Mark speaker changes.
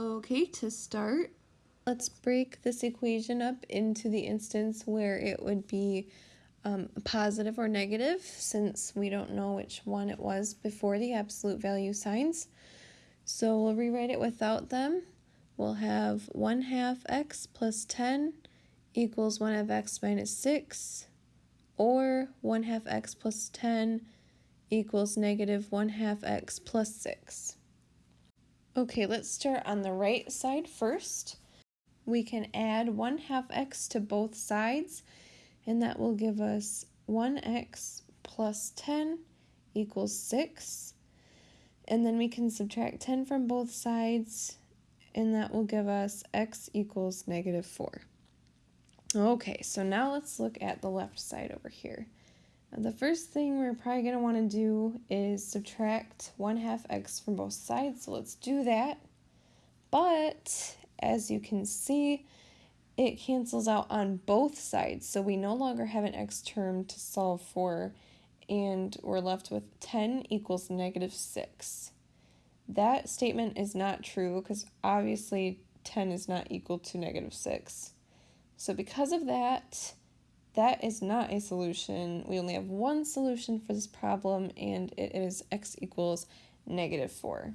Speaker 1: Okay, to start, let's break this equation up into the instance where it would be um, positive or negative since we don't know which one it was before the absolute value signs. So we'll rewrite it without them. We'll have 1 half x plus 10 equals 1 half x minus 6 or 1 half x plus 10 equals negative 1 half x plus 6. Okay, let's start on the right side first. We can add 1 half x to both sides, and that will give us 1x plus 10 equals 6. And then we can subtract 10 from both sides, and that will give us x equals negative 4. Okay, so now let's look at the left side over here. The first thing we're probably going to want to do is subtract 1 half x from both sides, so let's do that. But, as you can see, it cancels out on both sides, so we no longer have an x term to solve for, and we're left with 10 equals negative 6. That statement is not true because obviously 10 is not equal to negative 6. So because of that, that is not a solution. We only have one solution for this problem, and it is x equals negative 4.